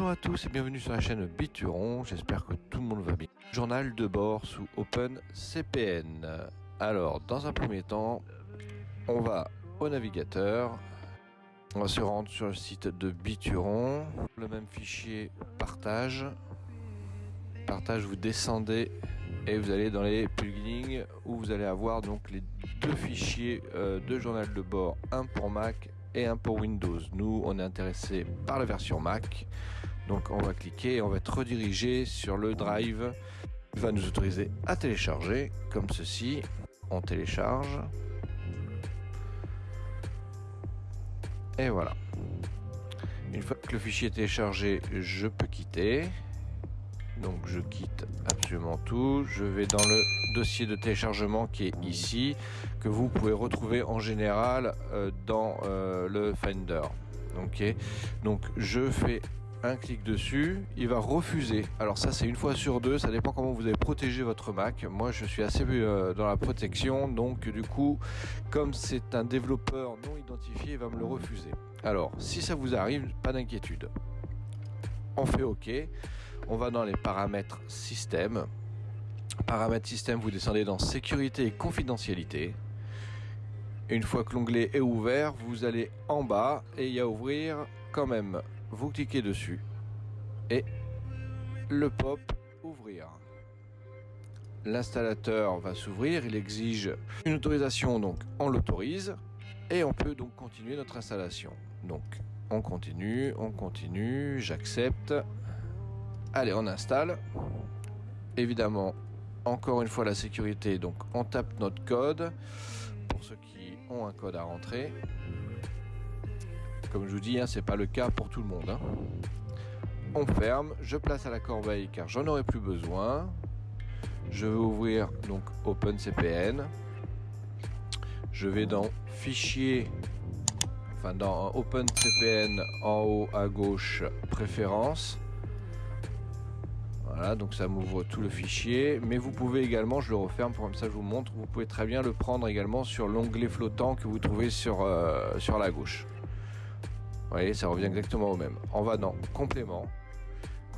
Bonjour à tous et bienvenue sur la chaîne Bituron, j'espère que tout le monde va bien. Journal de bord sous OpenCPN. Alors, dans un premier temps, on va au navigateur, on va se rendre sur le site de Bituron, le même fichier partage. Partage, vous descendez et vous allez dans les plugins où vous allez avoir donc les deux fichiers euh, de journal de bord, un pour Mac et un pour Windows. Nous, on est intéressé par la version Mac. Donc on va cliquer et on va être redirigé sur le drive. Il va nous autoriser à télécharger comme ceci. On télécharge. Et voilà. Une fois que le fichier est téléchargé, je peux quitter. Donc je quitte absolument tout. Je vais dans le dossier de téléchargement qui est ici, que vous pouvez retrouver en général euh, dans euh, le Finder. Donc je fais un clic dessus, il va refuser. Alors ça c'est une fois sur deux, ça dépend comment vous avez protégé votre Mac. Moi je suis assez euh, dans la protection, donc du coup, comme c'est un développeur non identifié, il va me le refuser. Alors si ça vous arrive, pas d'inquiétude. On fait OK. On va dans les paramètres système. Paramètres système, vous descendez dans sécurité et confidentialité. Une fois que l'onglet est ouvert, vous allez en bas et il y a ouvrir quand même. Vous cliquez dessus et le pop ouvrir. L'installateur va s'ouvrir, il exige une autorisation, donc on l'autorise et on peut donc continuer notre installation. Donc on continue, on continue, j'accepte. Allez, on installe. Évidemment, encore une fois la sécurité, donc on tape notre code pour ceux qui ont un code à rentrer. Comme je vous dis, hein, c'est pas le cas pour tout le monde. Hein. On ferme, je place à la corbeille car j'en aurai plus besoin. Je vais ouvrir donc OpenCPN. Je vais dans Fichier, enfin dans OpenCPN en haut à gauche, Préférences. Voilà, donc ça m'ouvre tout le fichier. Mais vous pouvez également, je le referme pour comme ça je vous montre, vous pouvez très bien le prendre également sur l'onglet flottant que vous trouvez sur, euh, sur la gauche. Vous voyez, ça revient exactement au même. On va dans complément.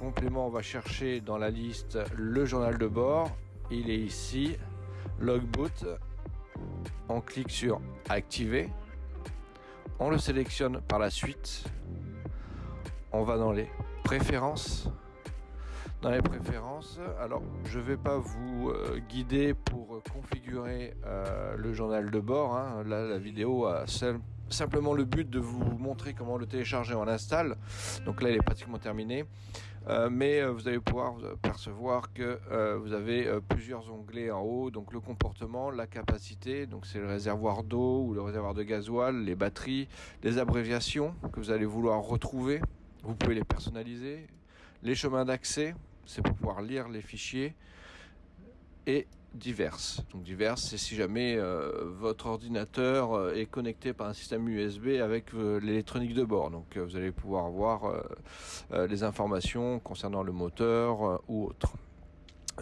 Complément, on va chercher dans la liste le journal de bord. Il est ici. Logboot. On clique sur activer. On le sélectionne par la suite. On va dans les préférences dans les préférences. Alors, je ne vais pas vous euh, guider pour configurer euh, le journal de bord. Hein. Là, la vidéo a simplement le but de vous montrer comment le télécharger on l'installe. Donc là, il est pratiquement terminé. Euh, mais vous allez pouvoir percevoir que vous avez plusieurs onglets en haut, donc le comportement, la capacité, donc c'est le réservoir d'eau ou le réservoir de gasoil, les batteries, les abréviations que vous allez vouloir retrouver. Vous pouvez les personnaliser, les chemins d'accès, c'est pour pouvoir lire les fichiers et diverses. Donc diverses, c'est si jamais euh, votre ordinateur euh, est connecté par un système USB avec euh, l'électronique de bord. Donc vous allez pouvoir voir les informations concernant le moteur ou autre.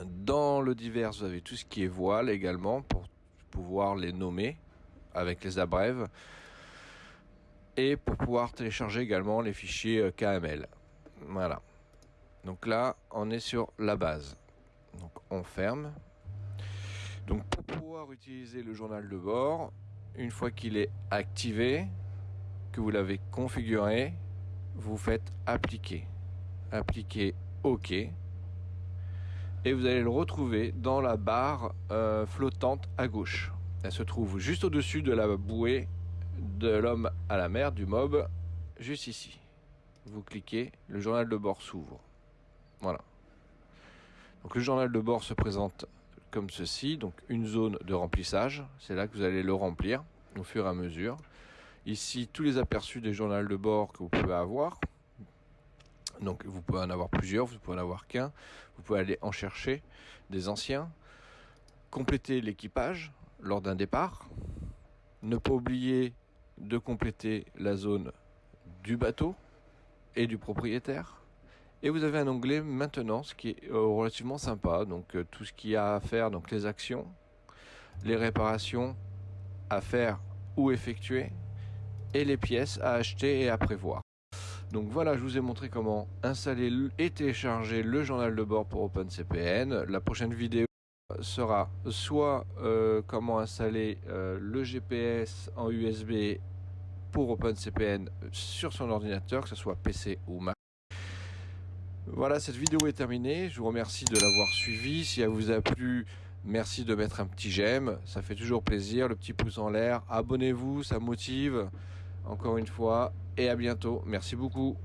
Dans le divers, vous avez tout ce qui est voile également pour pouvoir les nommer avec les abrèves et pour pouvoir télécharger également les fichiers KML. Voilà. Donc là, on est sur la base. Donc on ferme. Donc pour pouvoir utiliser le journal de bord, une fois qu'il est activé, que vous l'avez configuré, vous faites appliquer. Appliquer OK. Et vous allez le retrouver dans la barre euh, flottante à gauche. Elle se trouve juste au-dessus de la bouée de l'homme à la mer, du mob, juste ici. Vous cliquez, le journal de bord s'ouvre. Voilà. Donc le journal de bord se présente comme ceci, donc une zone de remplissage, c'est là que vous allez le remplir au fur et à mesure. Ici, tous les aperçus des journaux de bord que vous pouvez avoir. Donc vous pouvez en avoir plusieurs, vous pouvez en avoir qu'un. Vous pouvez aller en chercher des anciens. Compléter l'équipage lors d'un départ. Ne pas oublier de compléter la zone du bateau et du propriétaire. Et vous avez un onglet maintenance qui est euh, relativement sympa. Donc euh, tout ce qu'il y a à faire, donc les actions, les réparations à faire ou effectuer, et les pièces à acheter et à prévoir. Donc voilà, je vous ai montré comment installer et télécharger le journal de bord pour OpenCPN. La prochaine vidéo sera soit euh, comment installer le GPS en USB pour OpenCPN sur son ordinateur, que ce soit PC ou Mac. Voilà, cette vidéo est terminée. Je vous remercie de l'avoir suivi. Si elle vous a plu, merci de mettre un petit j'aime. Ça fait toujours plaisir. Le petit pouce en l'air. Abonnez-vous, ça motive. Encore une fois. Et à bientôt. Merci beaucoup.